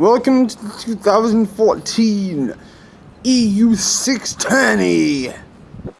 Welcome to 2014 EU620.